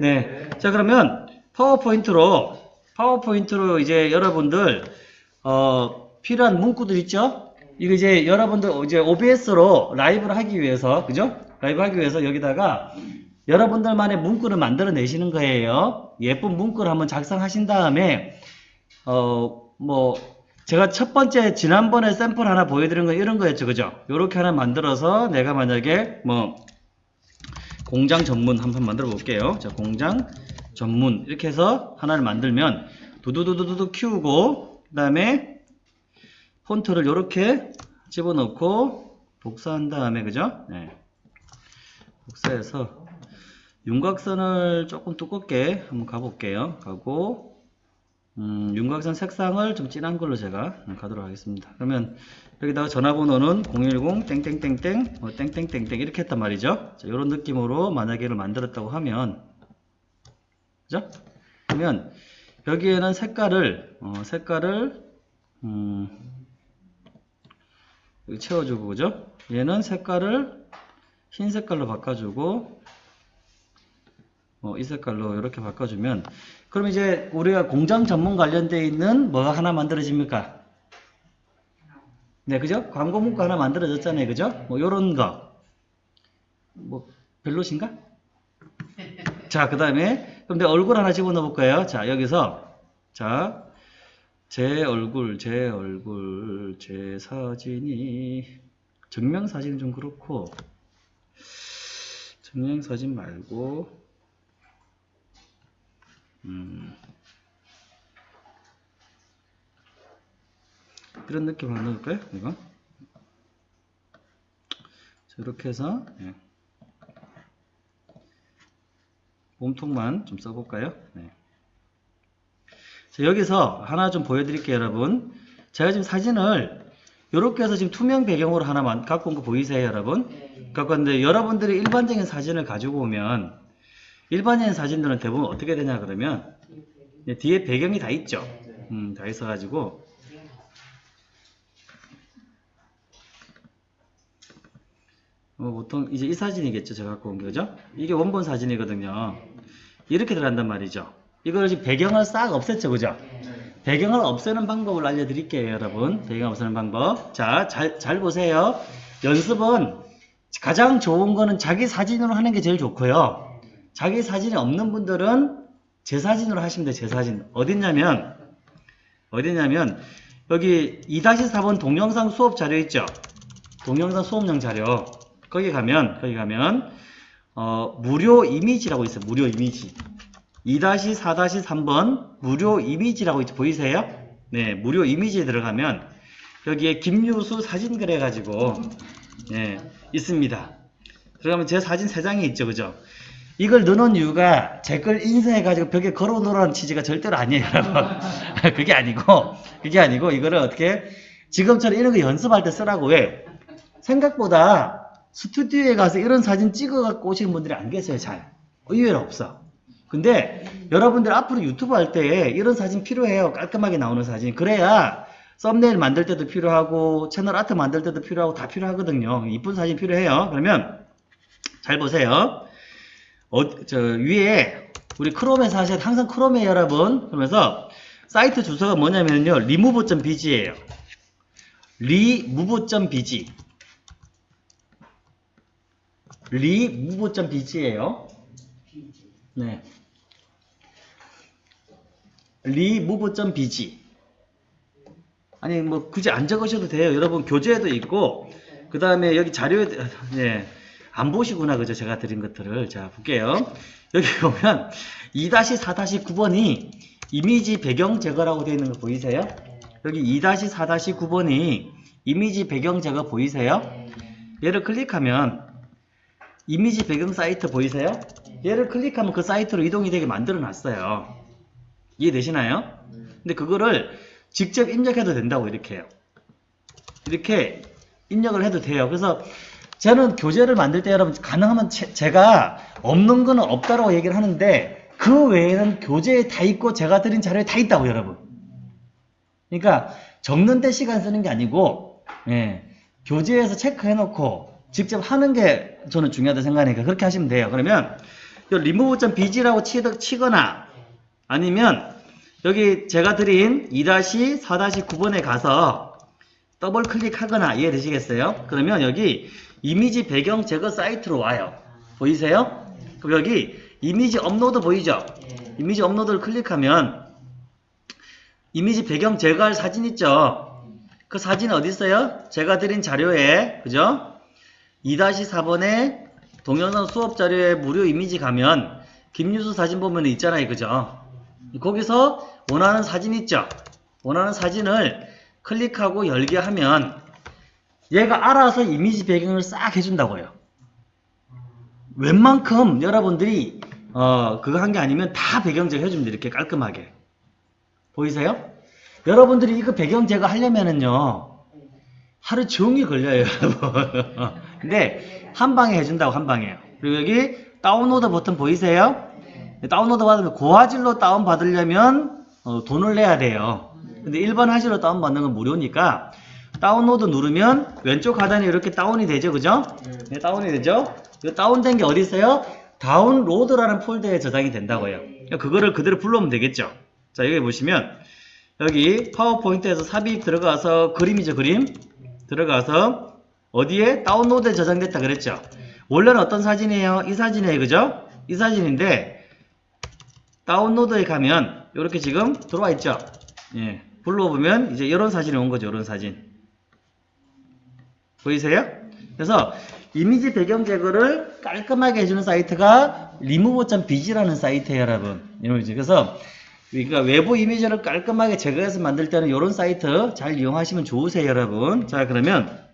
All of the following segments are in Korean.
네. 자, 그러면 파워포인트로, 파워포인트로 이제 여러분들, 어, 필요한 문구들 있죠? 이거 이제 여러분들 이제 OBS로 라이브를 하기 위해서, 그죠? 라이브 하기 위해서 여기다가 여러분들만의 문구를 만들어 내시는 거예요. 예쁜 문구를 한번 작성하신 다음에, 어, 뭐, 제가 첫 번째 지난번에 샘플 하나 보여드린 건 이런 거였죠. 그죠? 요렇게 하나 만들어서 내가 만약에 뭐, 공장 전문 한번 만들어 볼게요. 자, 공장 전문 이렇게 해서 하나를 만들면 두두두두두 키우고 그 다음에 폰트를 이렇게 집어넣고 복사한 다음에 그죠? 네. 복사해서 윤곽선을 조금 두껍게 한번 가볼게요. 가고 음, 윤곽선 색상을 좀 진한 걸로 제가 가도록 하겠습니다. 그러면 여기다가 전화번호는 010 땡땡땡땡 뭐 땡땡땡땡 이렇게 했단 말이죠. 자, 이런 느낌으로 만약에 이를 만들었다고 하면 그죠? 그러면 여기에는 색깔을 어, 색깔을 음, 여기 채워주고 그죠? 얘는 색깔을 흰 색깔로 바꿔주고 어, 이 색깔로 이렇게 바꿔주면 그럼 이제 우리가 공장 전문 관련되어 있는 뭐가 하나 만들어집니까? 네, 그죠? 광고 문구 하나 만들어졌잖아요, 그죠? 뭐 요런 거. 뭐 별로신가? 자, 그 다음에 그럼 내 얼굴 하나 집어넣어 볼 거예요. 자, 여기서 자, 제 얼굴, 제 얼굴, 제 사진이 증명사진은 좀 그렇고 증명사진 말고 음, 이런 느낌 하나 넣을까요? 이거 자, 이렇게 해서 예. 몸통만 좀 써볼까요? 네. 자, 여기서 하나 좀 보여드릴게요, 여러분. 제가 지금 사진을 이렇게 해서 지금 투명 배경으로 하나만 갖고 온 거 보이세요, 여러분? 갖고 왔는데 여러분들이 일반적인 사진을 가지고 오면 일반적인 사진들은 대부분 어떻게 되냐 그러면 뒤에 배경이 다 있죠. 음, 다 있어가지고 어, 보통 이제 이 사진이겠죠. 제가 갖고 온 거죠. 이게 원본 사진이거든요. 이렇게 들어간단 말이죠. 이걸 지금 배경을 싹 없앴죠. 그죠? 배경을 없애는 방법을 알려드릴게요. 여러분. 배경 없애는 방법. 자, 잘, 잘 보세요. 연습은 가장 좋은 거는 자기 사진으로 하는 게 제일 좋고요. 자기 사진이 없는 분들은 제 사진으로 하시면 돼요. 제 사진. 어딨냐면 어디냐면 여기 2-4번 동영상 수업 자료 있죠? 동영상 수업용 자료. 거기 가면 거기 가면 어, 무료 이미지라고 있어요. 무료 이미지. 2-4-3번 무료 이미지라고 있죠. 보이세요? 네, 무료 이미지에 들어가면 여기에 김유수 사진 그래 가지고 예, 있습니다. 들어가면 제 사진 3장이 있죠. 그죠? 이걸 넣어놓은 이유가 제 걸 인쇄해가지고 벽에 걸어놓으라는 취지가 절대로 아니에요, 여러분. 그게 아니고, 그게 아니고, 이거를 어떻게, 지금처럼 이런 거 연습할 때 쓰라고 왜? 생각보다 스튜디오에 가서 이런 사진 찍어갖고 오시는 분들이 안 계세요, 잘. 의외로 없어. 근데 여러분들 앞으로 유튜브 할때 이런 사진 필요해요. 깔끔하게 나오는 사진. 그래야 썸네일 만들 때도 필요하고, 채널 아트 만들 때도 필요하고, 다 필요하거든요. 이쁜 사진 필요해요. 그러면, 잘 보세요. 어, 저 위에 우리 크롬에서 하셔야 항상 크롬이에요 여러분. 그러면서 사이트 주소가 뭐냐면요. remove.bg예요. remove.bg remove.bg예요. 네. remove.bg 아니 뭐 굳이 안 적으셔도 돼요. 여러분 교재에도 있고 그 다음에 여기 자료에 네. 안 보시구나 그죠? 제가 드린 것들을. 자 볼게요. 여기 보면 2-4-9번이 이미지 배경 제거라고 되어 있는 거 보이세요? 여기 2-4-9번이 이미지 배경 제거 보이세요? 얘를 클릭하면 이미지 배경 사이트 보이세요? 얘를 클릭하면 그 사이트로 이동이 되게 만들어 놨어요. 이해되시나요? 근데 그거를 직접 입력해도 된다고 이렇게 해요. 이렇게 입력을 해도 돼요. 그래서 저는 교재를 만들 때 여러분 가능하면 제, 가 없는 거는 없다고 얘기를 하는데 그 외에는 교재에 다 있고 제가 드린 자료에 다 있다고 여러분. 그러니까 적는 데 시간 쓰는 게 아니고 예, 교재에서 체크해 놓고 직접 하는 게 저는 중요하다 생각하니까 그렇게 하시면 돼요. 그러면 remove.bg라고 치거나 아니면 여기 제가 드린 2-4-9번에 가서 더블 클릭하거나 이해되시겠어요? 그러면 여기 이미지 배경 제거 사이트로 와요. 보이세요? 그럼 여기 이미지 업로드 보이죠? 이미지 업로드를 클릭하면 이미지 배경 제거할 사진 있죠? 그 사진 어디 있어요? 제가 드린 자료에 그죠? 2-4번에 동영상 수업 자료에 무료 이미지 가면 김유수 사진 보면 있잖아요. 그죠? 거기서 원하는 사진 있죠? 원하는 사진을 클릭하고 열게 하면 얘가 알아서 이미지 배경을 싹 해준다고요. 웬만큼 여러분들이 어 그거 한 게 아니면 다 배경 제거 해줍니다. 이렇게 깔끔하게. 보이세요? 여러분들이 이거 배경 제거 하려면은요 하루 종일 걸려요 여러분 근데 한 방에 해준다고 한 방에요 그리고 여기 다운로드 버튼 보이세요? 다운로드 받으면 고화질로 다운 받으려면 어, 돈을 내야 돼요 근데 일반 화질로 다운 받는 건 무료니까 다운로드 누르면 왼쪽 하단에 이렇게 다운이 되죠 그죠? 네, 다운이 되죠? 이 다운된 게 어디 있어요? 다운로드라는 폴더에 저장이 된다고요. 그거를 그대로 불러오면 되겠죠. 자 여기 보시면 여기 파워포인트에서 삽입 들어가서 그림이죠 그림? 들어가서 어디에 다운로드에 저장됐다 그랬죠? 원래는 어떤 사진이에요? 이 사진이에요 그죠? 이 사진인데 다운로드에 가면 이렇게 지금 들어와 있죠? 예 불러보면 이제 이런 사진이 온 거죠 이런 사진. 보이세요? 그래서 이미지 배경 제거를 깔끔하게 해주는 사이트가 remove.bg라는 사이트예요 여러분. 그래서 그러니까 외부 이미지를 깔끔하게 제거해서 만들 때는 이런 사이트 잘 이용하시면 좋으세요 여러분. 자 그러면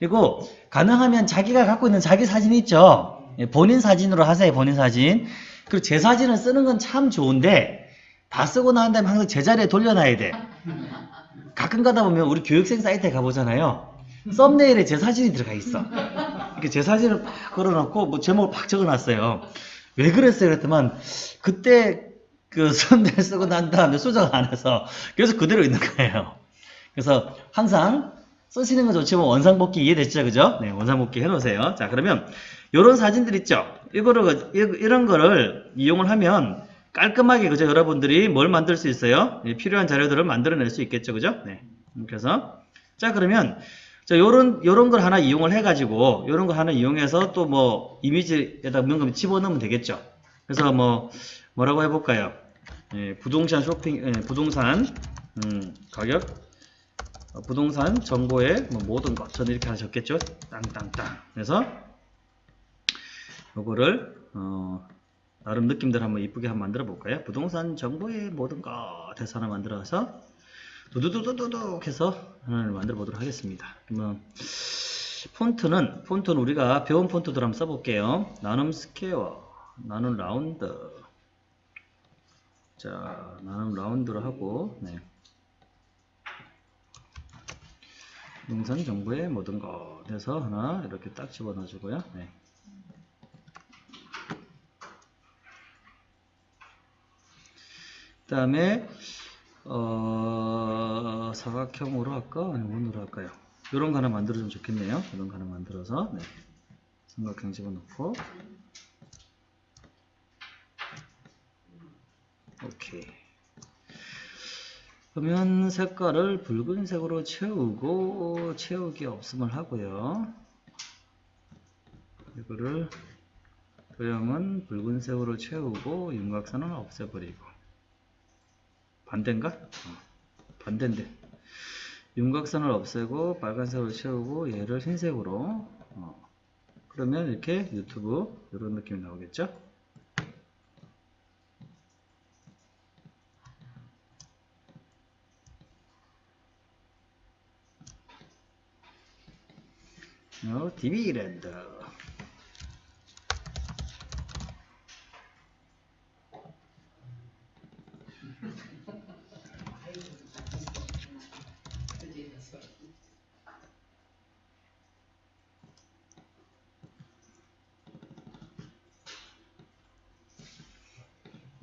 그리고 가능하면 자기가 갖고 있는 자기 사진 있죠? 예, 본인 사진으로 하세요 본인 사진. 그리고 제 사진을 쓰는 건 참 좋은데 다 쓰고 난 다음에 항상 제자리에 돌려놔야 돼 가끔 가다 보면 우리 교육생 사이트에 가보잖아요 썸네일에 제 사진이 들어가 있어 이렇게 제 사진을 막 걸어놓고 뭐 제목을 막 적어놨어요 왜 그랬어요 그랬더만 그때 그 썸네일 쓰고 난 다음에 수정 안 해서 계속 그대로 있는 거예요. 그래서 항상 쓰시는 건 좋지만 원상복귀 이해됐죠? 그죠? 네, 원상복귀 해놓으세요. 자, 그러면 이런 사진들 있죠? 이거를, 이런 거를 이용을 하면 깔끔하게, 그죠? 여러분들이 뭘 만들 수 있어요? 네, 필요한 자료들을 만들어낼 수 있겠죠? 그죠? 네. 그래서, 자, 그러면, 자, 요런, 요런 걸 하나 이용을 해 가지고, 요런 거 하나 이용해서 또 뭐, 이미지에다 뭔가 집어넣으면 되겠죠? 그래서 뭐, 뭐라고 해볼까요? 예, 부동산 쇼핑, 예, 부동산 음, 가격, 어, 부동산 정보의 뭐 모든 것 저는 이렇게 하셨겠죠? 땅땅땅. 그래서 요거를 어, 나름 느낌대로 한번 이쁘게 한번 만들어 볼까요? 부동산 정보의 모든 것 해서 하나 만들어서 두두두두두둑 해서 하나를 만들어 보도록 하겠습니다. 그러면 폰트는 폰트는 우리가 배운 폰트들 한번 써볼게요. 나눔 스퀘어, 나눔 라운드. 자, 나눔 라운드로 하고, 네. 동산 정보의 모든 것 해서 하나 이렇게 딱 집어넣어 주고요. 네. 그 다음에 어, 사각형으로 할까? 아니면 원으로 할까요? 이런 거 하나 만들어주면 좋겠네요. 이런 거 하나 만들어서 네. 삼각형 집어넣고 오케이. 그러면 색깔을 붉은색으로 채우고 채우기 없음을 하고요. 이거를 도형은 붉은색으로 채우고 윤곽선은 없애버리고 반대인가? 어, 반대인데 윤곽선을 없애고 빨간색으로 채우고 얘를 흰색으로 어, 그러면 이렇게 유튜브 이런 느낌이 나오겠죠? 어, 디비랜드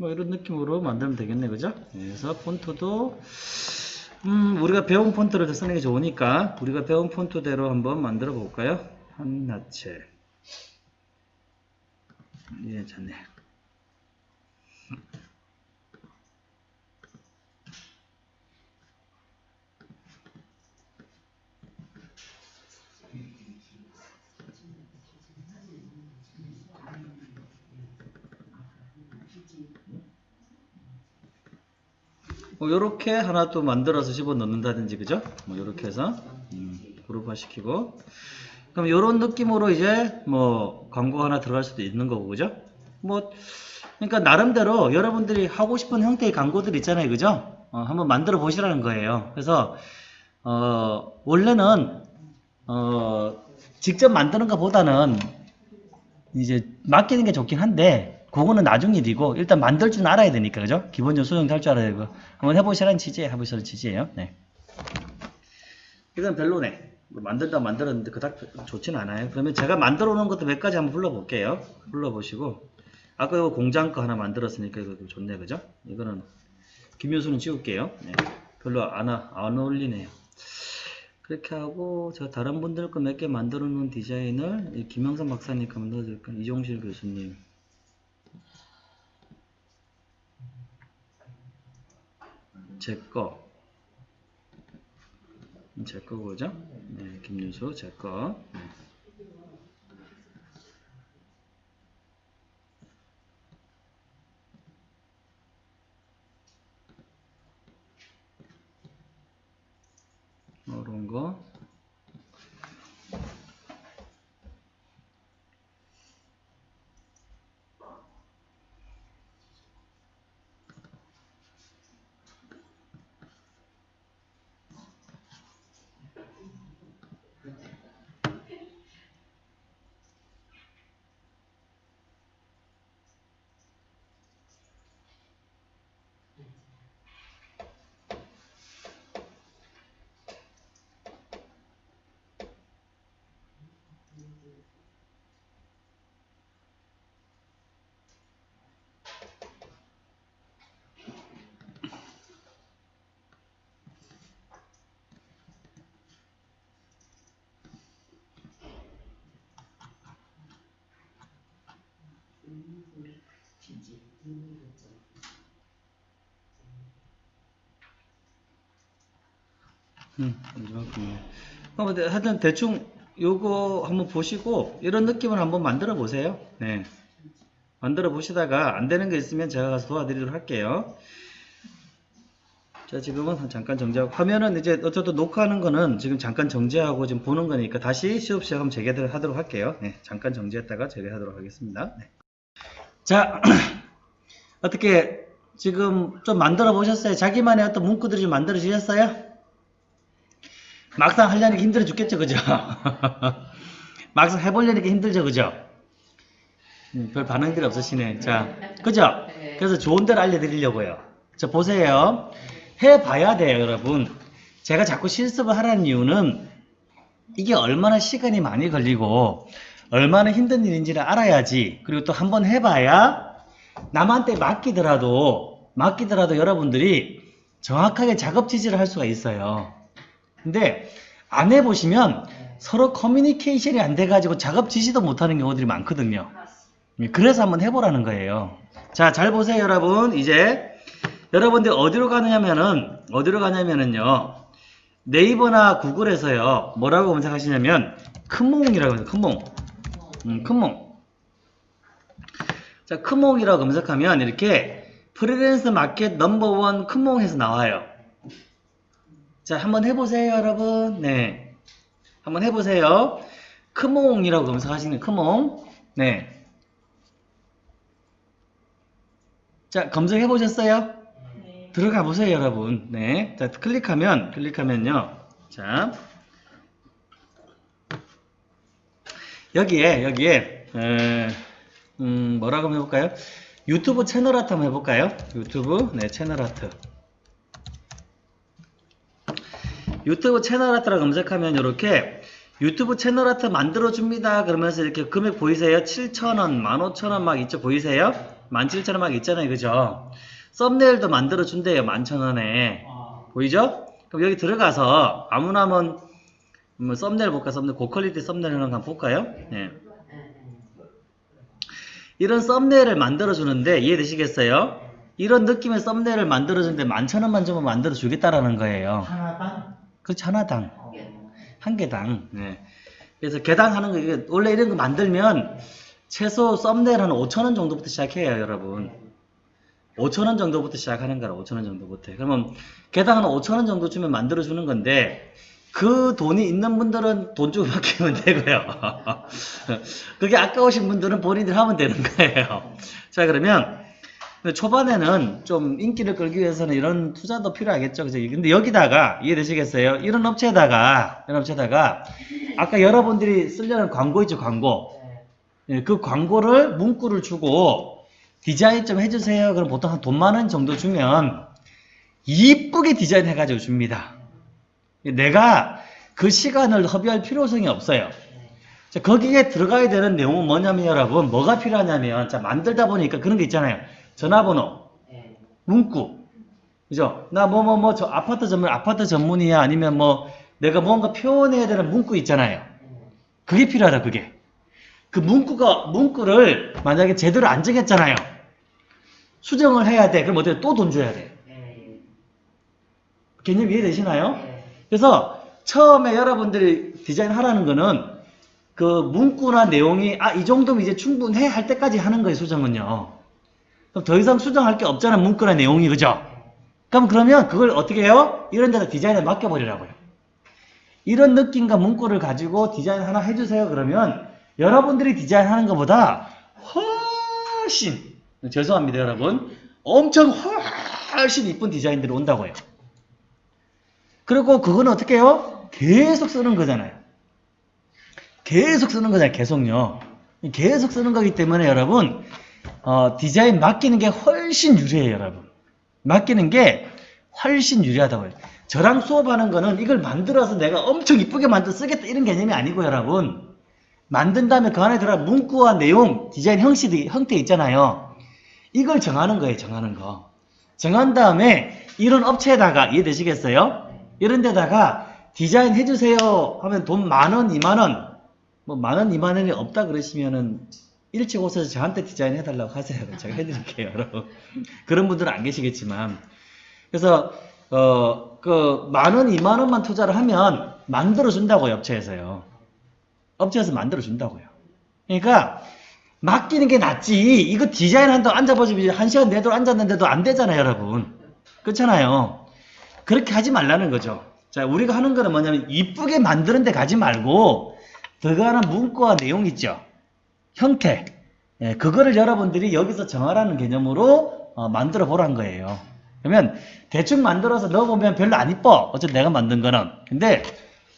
뭐 이런 느낌으로 만들면 되겠네 그죠? 그래서 폰트도 음, 우리가 배운 폰트를 쓰는 게 좋으니까 우리가 배운 폰트대로 한번 만들어 볼까요? 한나체 예, 좋네. 뭐 요렇게 하나 또 만들어서 집어 넣는다든지 그죠? 뭐 요렇게 해서 음, 그룹화 시키고 그럼 요런 느낌으로 이제 뭐 광고 하나 들어갈 수도 있는 거고 그죠? 뭐 그러니까 나름대로 여러분들이 하고 싶은 형태의 광고들 있잖아요 그죠? 어, 한번 만들어 보시라는 거예요 그래서 어, 원래는 어, 직접 만드는 것보다는 이제 맡기는 게 좋긴 한데 그거는 나중 일이고 일단 만들 줄 알아야 되니까 그죠? 기본적으로 수정도 할 줄 알아야 되고 한번 해보시라는 취지에 해보시라는 취지예요. 네. 이건 별로네. 뭐 만들다 만들었는데 그닥 좋진 않아요. 그러면 제가 만들어 놓은 것도 몇 가지 한번 불러볼게요. 불러보시고 아까 이거 공장 거 하나 만들었으니까 이거 좋네 그죠? 이거는 김효수는 지울게요. 네. 별로 안, 어- 안 어울리네요. 그렇게 하고 제가 다른 분들 거 몇 개 만들어 놓은 디자인을 이 김영선 박사님 거 만들어줄까? 이종실 교수님 제 거. 제 거고죠? 네, 김윤수 제 거. 네. 이런 거. 음. 어, 하여튼 대충 요거 한번 보시고 이런 느낌을 한번 만들어 보세요. 네. 만들어 보시다가 안 되는 게 있으면 제가 가서 도와드리도록 할게요. 자, 지금은 잠깐 정지하고 화면은 이제 어쨌든 녹화하는 거는 지금 잠깐 정지하고 지금 보는 거니까 다시 시업 시작하면 재개하도록 할게요. 네, 잠깐 정지했다가 재개하도록 하겠습니다. 네. 자, 어떻게 지금 좀 만들어 보셨어요? 자기만의 어떤 문구들이 좀 만들어 주셨어요? 막상 하려니까 힘들어 죽겠죠, 그죠? 막상 해보려니까 힘들죠, 그죠? 음, 별 반응들이 없으시네. 자, 그죠? 그래서 좋은 데를 알려드리려고요. 자, 보세요. 해봐야 돼요, 여러분. 제가 자꾸 실습을 하라는 이유는 이게 얼마나 시간이 많이 걸리고 얼마나 힘든 일인지를 알아야지. 그리고 또 한번 해봐야 남한테 맡기더라도 맡기더라도 여러분들이 정확하게 작업 지지를 할 수가 있어요. 근데 안 해보시면 서로 커뮤니케이션이 안 돼가지고 작업 지시도 못하는 경우들이 많거든요. 그래서 한번 해보라는 거예요. 자, 잘 보세요, 여러분. 이제 여러분들 어디로 가냐면은 어디로 가냐면은요. 네이버나 구글에서요. 뭐라고 검색하시냐면 큰몽이라고 해요. 큰몽. 음, 큰몽. 자, 큰몽이라고 검색하면 이렇게 프리랜서 마켓 넘버원 큰몽에서 나와요. 자, 한번 해보세요, 여러분. 네. 한번 해보세요. 크몽이라고 검색하시는 크몽. 네. 자, 검색해 보셨어요? 들어가 보세요, 여러분. 네. 자, 클릭하면, 클릭하면요. 자. 여기에, 여기에, 에, 음, 뭐라고 한번 해볼까요? 유튜브 채널 아트 한번 해볼까요? 유튜브, 네, 채널 아트. 유튜브 채널 아트라고 검색하면 이렇게 유튜브 채널 아트 만들어줍니다. 그러면서 이렇게 금액 보이세요? 7,000원, 15,000원 막 있죠? 보이세요? 17,000원 막 있잖아요. 그죠? 썸네일도 만들어준대요. 11,000원에. 보이죠? 그럼 여기 들어가서 아무나 한번 뭐 썸네일 볼까? 썸네일 고퀄리티 썸네일 한번 볼까요? 네. 이런 썸네일을 만들어주는데 이해되시겠어요? 이런 느낌의 썸네일을 만들어주는데 만천 원만 주면 만들어주겠다라는 거예요. 하나당? 그렇지, 하나당. 어. 한 개당. 네. 그래서 개당 하는 거, 이게 원래 이런 거 만들면 최소 썸네일 한 5천 원 정도부터 시작해요, 여러분. 5천 원 정도부터 시작하는 거라, 5천 원 정도부터. 그러면 개당 한 5천 원 정도 주면 만들어 주는 건데, 그 돈이 있는 분들은 돈 주고 맡기면 되고요. 그게 아까우신 분들은 본인들 하면 되는 거예요. 자, 그러면 초반에는 좀 인기를 끌기 위해서는 이런 투자도 필요하겠죠. 그죠? 근데 여기다가 이해되시겠어요? 이런 업체에다가, 이런 업체에다가 아까 여러분들이 쓰려는 광고 있죠, 광고. 네. 예, 그 광고를 문구를 주고 디자인 좀 해주세요. 그럼 보통 한 돈 만 원 정도 주면 이쁘게 디자인 해가지고 줍니다. 내가 그 시간을 허비할 필요성이 없어요. 자, 거기에 들어가야 되는 내용은 뭐냐면 여러분 뭐가 필요하냐면 자 만들다 보니까 그런 게 있잖아요. 전화번호, 네. 문구, 그죠? 나 뭐 뭐 뭐 저 아파트 전문 아파트 전문이야 아니면 뭐 내가 뭔가 표현해야 되는 문구 있잖아요. 그게 필요하다 그게. 그 문구가 문구를 만약에 제대로 안 정했잖아요. 수정을 해야 돼. 그럼 어떻게 또 돈 줘야 돼. 네. 개념 이해되시나요? 네. 그래서 처음에 여러분들이 디자인 하라는 거는 그 문구나 내용이 아 이 정도면 이제 충분해 할 때까지 하는 거예요 수정은요. 그럼 더 이상 수정할 게 없잖아 문구나 내용이 그죠? 그럼 그러면 그걸 어떻게 해요? 이런 데다 디자인에 맡겨버리라고요. 이런 느낌과 문구를 가지고 디자인 하나 해주세요 그러면 여러분들이 디자인하는 것보다 훨씬 죄송합니다 여러분 엄청 훨씬 이쁜 디자인들이 온다고요. 그리고 그건 어떻게 해요? 계속 쓰는 거잖아요. 계속 쓰는 거잖아요. 계속요. 계속 쓰는 거기 때문에 여러분 어, 디자인 맡기는 게 훨씬 유리해요. 여러분. 맡기는 게 훨씬 유리하다고요. 저랑 수업하는 거는 이걸 만들어서 내가 엄청 이쁘게 만들어 쓰겠다 이런 개념이 아니고 여러분 만든 다음에 그 안에 들어가 문구와 내용, 디자인 형식, 형태 있잖아요. 이걸 정하는 거예요. 정하는 거. 정한 다음에 이런 업체에다가 이해되시겠어요? 이런 데다가 디자인 해주세요 하면 돈 만원, 이만원 뭐 만원, 이만원이 없다 그러시면은 일찍 오셔서 저한테 디자인 해달라고 하세요. 제가 해드릴게요. 여러분. 그런 분들은 안 계시겠지만 그래서 어, 그 만원, 이만원만 투자를 하면 만들어준다고요. 업체에서요. 업체에서 만들어준다고요. 그러니까 맡기는 게 낫지. 이거 디자인 한다고 앉아보시면 한 시간 내도록 앉았는데도 안 되잖아요, 여러분. 그렇잖아요. 그렇게 하지 말라는 거죠. 자, 우리가 하는 거는 뭐냐면 이쁘게 만드는 데 가지 말고 들어가는 문구와 내용 있죠. 형태. 예, 그거를 여러분들이 여기서 정하라는 개념으로 어, 만들어 보란 거예요. 그러면 대충 만들어서 넣어보면 별로 안 이뻐. 어차피 내가 만든 거는. 근데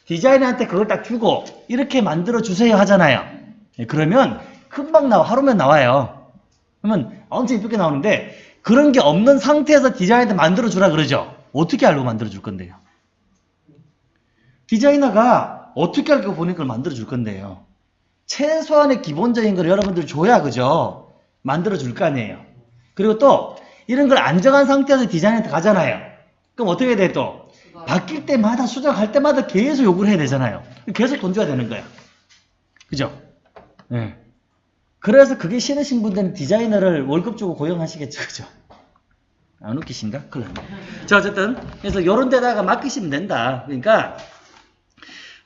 디자이너한테 그걸 딱 주고 이렇게 만들어 주세요 하잖아요. 예, 그러면 금방 나와. 하루면 나와요. 그러면 엄청 이쁘게 나오는데 그런 게 없는 상태에서 디자이너한테 만들어 주라 그러죠. 어떻게 알고 만들어 줄 건데요? 디자이너가 어떻게 알고 본인 걸 만들어 줄 건데요? 최소한의 기본적인 걸 여러분들 줘야 그죠? 만들어 줄 거 아니에요. 그리고 또 이런 걸 안정한 상태에서 디자인한테 가잖아요. 그럼 어떻게 돼 또? 바뀔 때마다 수정할 때마다 계속 요구를 해야 되잖아요. 계속 돈 줘야 되는 거야. 그죠? 네. 그래서 그게 싫으신 분들은 디자이너를 월급 주고 고용하시겠죠. 그죠? 안 웃기신가? 났네. 자, 어쨌든. 그래서 요런 데다가 맡기시면 된다. 그러니까,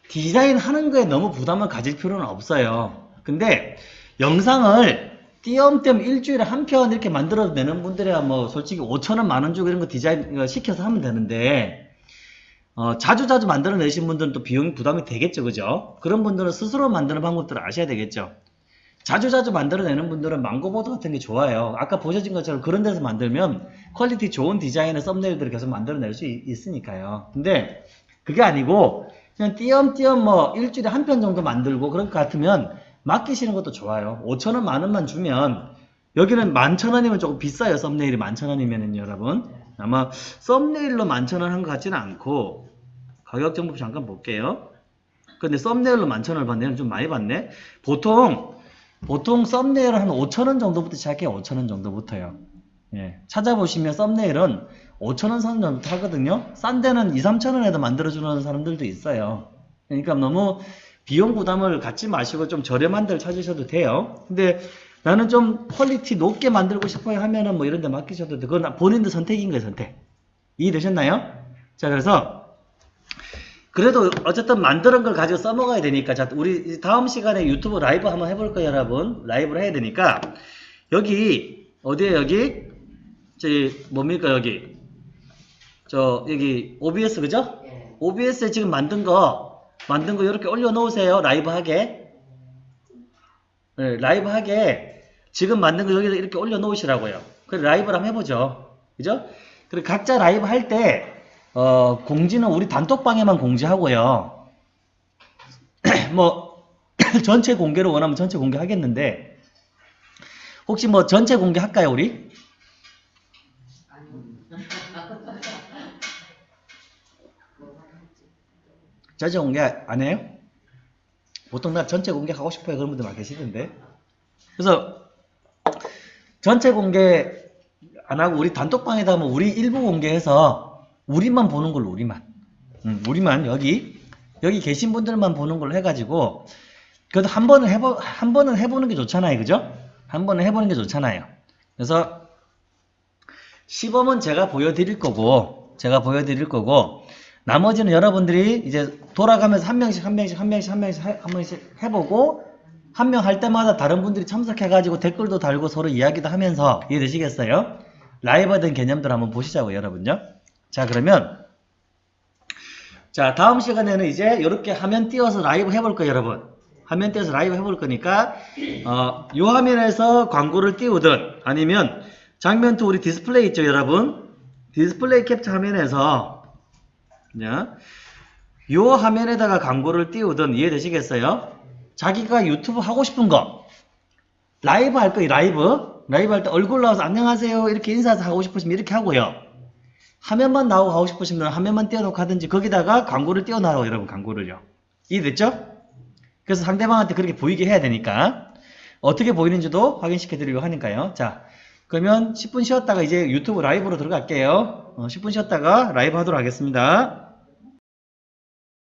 디자인 하는 거에 너무 부담을 가질 필요는 없어요. 근데, 영상을 띄엄띄엄 일주일에 한 편 이렇게 만들어 내는 분들이야 뭐, 솔직히 5천원, 만원 주고 이런 거 디자인 시켜서 하면 되는데, 어, 자주자주 만들어 내신 분들은 또 비용이 부담이 되겠죠. 그죠? 그런 분들은 스스로 만드는 방법들을 아셔야 되겠죠. 자주자주 만들어내는 분들은 망고보드 같은 게 좋아요. 아까 보셔진 것처럼 그런 데서 만들면 퀄리티 좋은 디자인의 썸네일들을 계속 만들어낼 수 있, 있으니까요. 근데 그게 아니고 그냥 띄엄띄엄 뭐 일주일에 한 편 정도 만들고 그런 것 같으면 맡기시는 것도 좋아요. 5천원 만원만 주면 여기는 만천원이면 조금 비싸요. 썸네일이 만천원이면은 여러분. 아마 썸네일로 만천원 한 것 같지는 않고 가격 정보 잠깐 볼게요. 근데 썸네일로 만천원을 받네요. 좀 많이 받네. 보통 보통 썸네일은 한 5천원 정도부터 시작해요. 5천원 정도부터요. 예. 찾아보시면 썸네일은 5천원 선 정도부터 하거든요. 싼 데는 2, 3천원에도 만들어주는 사람들도 있어요. 그러니까 너무 비용 부담을 갖지 마시고 좀 저렴한 데를 찾으셔도 돼요. 근데 나는 좀 퀄리티 높게 만들고 싶어요 하면은 뭐 이런 데 맡기셔도 돼. 그건 본인들 선택인 거예요, 선택. 이해되셨나요? 자, 그래서 그래도 어쨌든 만드는 걸 가지고 써먹어야 되니까. 자 우리 다음 시간에 유튜브 라이브 한번 해볼 거예요 여러분. 라이브를 해야 되니까. 여기 어디에 여기? 저기 뭡니까 여기? 저 여기 OBS 그죠? OBS에 지금 만든 거 만든 거 이렇게 올려놓으세요 라이브 하게. 네, 라이브 하게. 지금 만든 거 여기다 이렇게 올려놓으시라고요. 그래 라이브를 한번 해보죠. 그죠? 그리고 각자 라이브 할때 어, 공지는 우리 단톡방에만 공지하고요 뭐 전체 공개를 원하면 전체 공개하겠는데 혹시 뭐 전체 공개할까요 우리? 전체 공개 안 해요? 보통 나 전체 공개하고 싶어요 그런 분들 많이 계시던데 그래서 전체 공개 안 하고 우리 단톡방에다 뭐 우리 일부 공개해서 우리만 보는 걸로 우리만 음, 우리만 여기 여기 계신 분들만 보는 걸로 해가지고 그래도 한 번은 해보 한 번은 해보는 게 좋잖아요 그죠? 한 번은 해보는 게 좋잖아요 그래서 시범은 제가 보여드릴 거고 제가 보여드릴 거고 나머지는 여러분들이 이제 돌아가면서 한 명씩 한 명씩 한 명씩 한 명씩 해- 한 명씩 해보고 한 명 할 때마다 다른 분들이 참석해가지고 댓글도 달고 서로 이야기도 하면서 이해되시겠어요? 라이브된 개념들 한번 보시자고 여러분요. 자 그러면 자 다음 시간에는 이제 이렇게 화면 띄워서 라이브 해볼 거예요 여러분. 화면 띄워서 라이브 해볼 거니까 어, 이 화면에서 광고를 띄우든 아니면 장면 투 우리 디스플레이 있죠 여러분. 디스플레이 캡처 화면에서 자, 요 화면에다가 광고를 띄우든 이해되시겠어요? 자기가 유튜브 하고 싶은 거 라이브 할 거예요 라이브 라이브 할 때 얼굴 나와서 안녕하세요 이렇게 인사해서 하고 싶으시면 이렇게 하고요 화면만 나오고 하고 싶으시면 화면만 띄워놓고 하든지 거기다가 광고를 띄워놔요 여러분 광고를요. 이해됐죠? 그래서 상대방한테 그렇게 보이게 해야 되니까. 어떻게 보이는지도 확인시켜 드리려고 하니까요. 자 그러면 10분 쉬었다가 이제 유튜브 라이브로 들어갈게요. 어, 10분 쉬었다가 라이브 하도록 하겠습니다